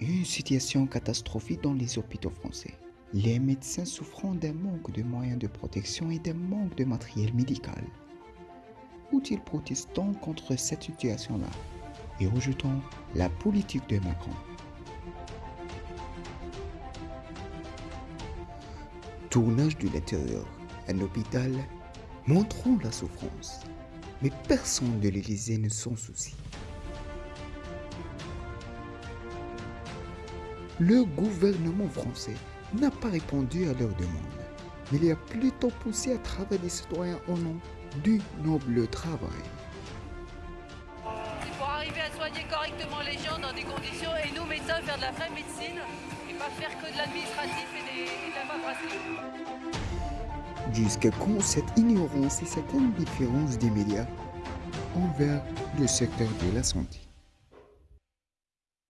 Une situation catastrophique dans les hôpitaux français. Les médecins souffrant d'un manque de moyens de protection et d'un manque de matériel médical. Où-ils protestant contre cette situation-là? Et rejetant la politique de Macron Tournage de l'intérieur, un hôpital montrant la souffrance, mais personne de l'Élysée ne s'en soucie. Le gouvernement français n'a pas répondu à leurs demandes, mais il a plutôt poussé à travailler les citoyens au nom du noble travail. C'est pour arriver à soigner correctement les gens dans des conditions et nous médecins faire de la vraie médecine et pas faire que de l'administratif et, de la paperasse. Jusqu'à quand cette ignorance et cette indifférence des médias envers le secteur de la santé?